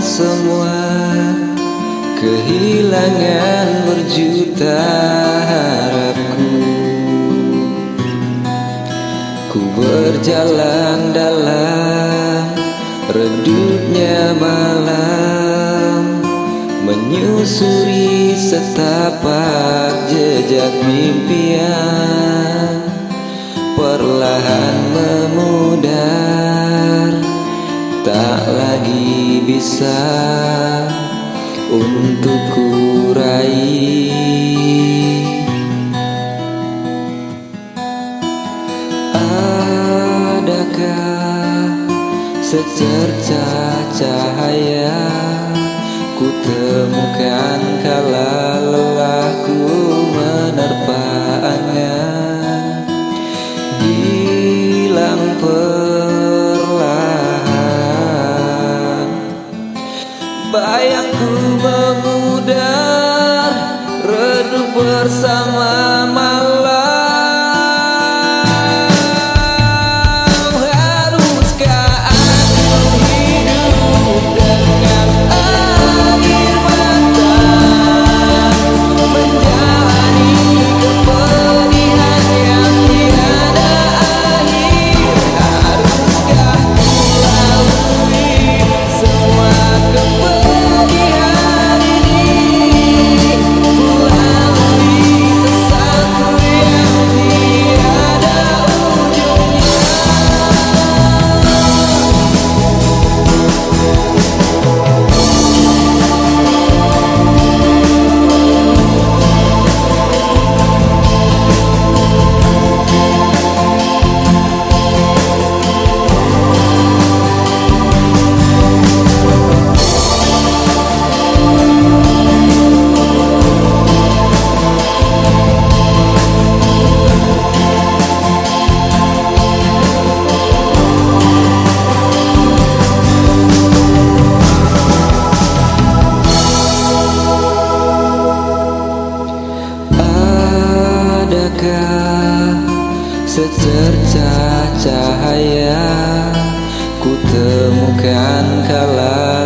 Semua Kehilangan berjuta harapku. Ku berjalan dalam Redupnya malam Menyusuri setapak jejak mimpian. Perlahan bisa untuk kurai Adakah secerca cahaya Ku temukan Bayangku memudar Redup bersama secerca cahaya Ku temukan kala